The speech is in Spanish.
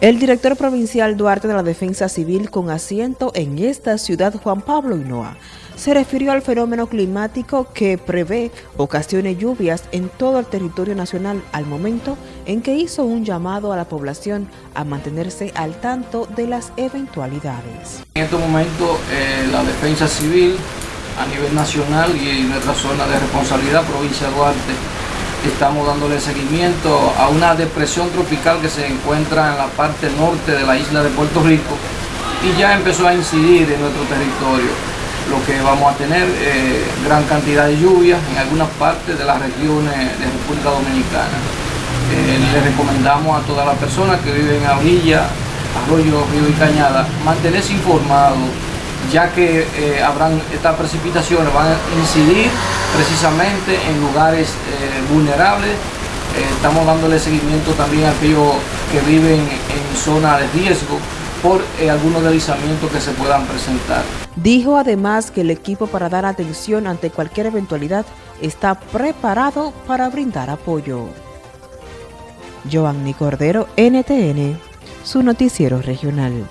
El director provincial Duarte de la Defensa Civil con asiento en esta ciudad, Juan Pablo Hinoa, se refirió al fenómeno climático que prevé ocasiones lluvias en todo el territorio nacional al momento en que hizo un llamado a la población a mantenerse al tanto de las eventualidades. En este momento eh, la Defensa Civil a nivel nacional y en nuestra zona de responsabilidad, provincia de Duarte, estamos dándole seguimiento a una depresión tropical que se encuentra en la parte norte de la isla de Puerto Rico y ya empezó a incidir en nuestro territorio, lo que vamos a tener eh, gran cantidad de lluvias en algunas partes de las regiones de República Dominicana. Eh, le recomendamos a todas las personas que viven a orilla, arroyo, río y cañada, mantenerse informados ya que eh, habrán estas precipitaciones, van a incidir precisamente en lugares eh, vulnerables. Eh, estamos dándole seguimiento también a aquellos que viven en zona de riesgo por algunos deslizamientos que se puedan presentar. Dijo además que el equipo para dar atención ante cualquier eventualidad está preparado para brindar apoyo. Joanny Cordero, NTN, su noticiero regional.